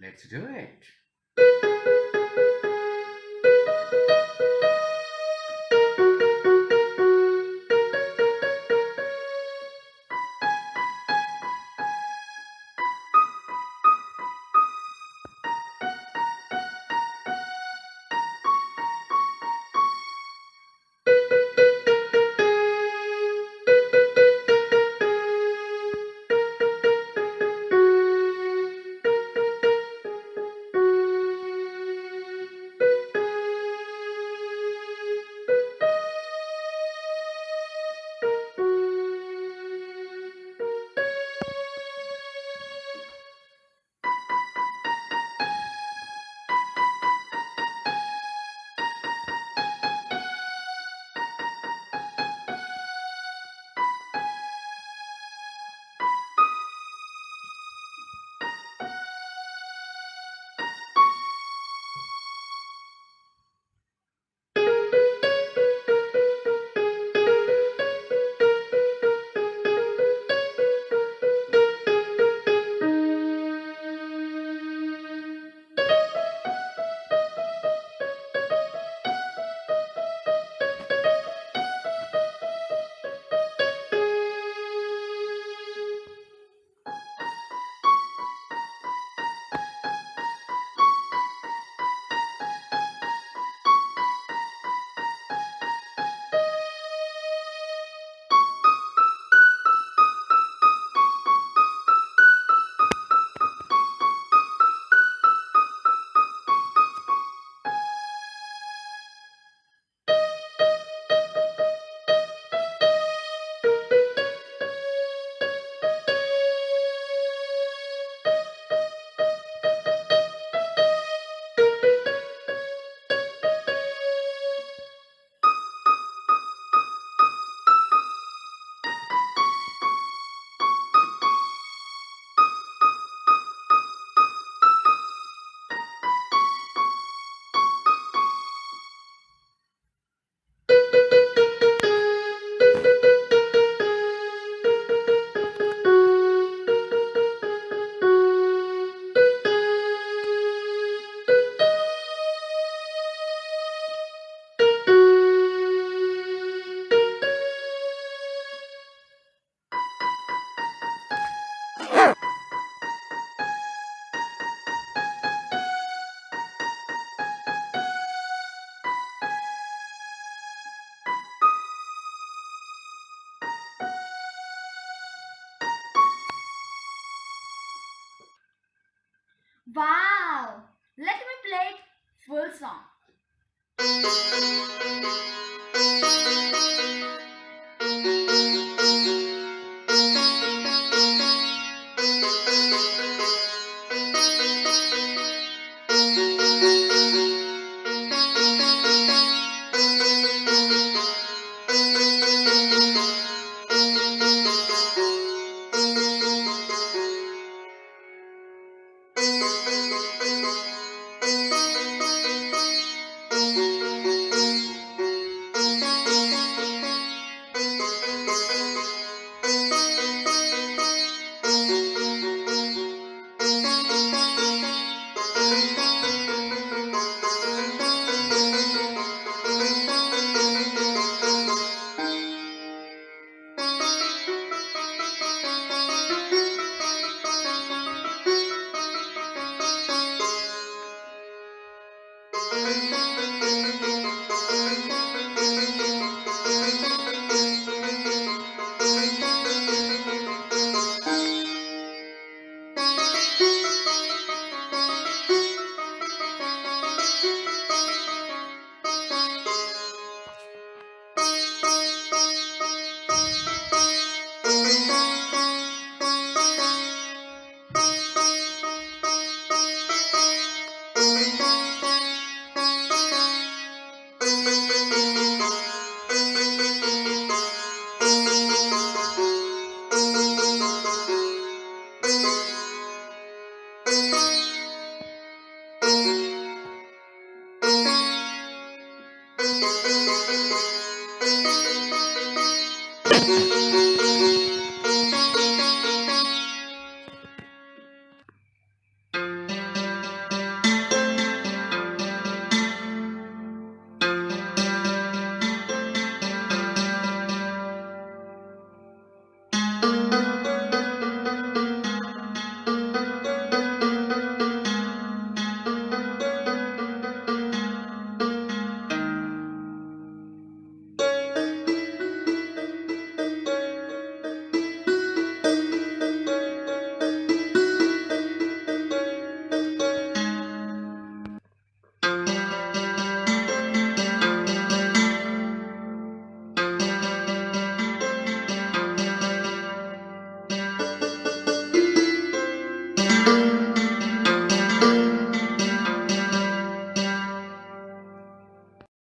Let's do it. Wow! Let me play it full song. You.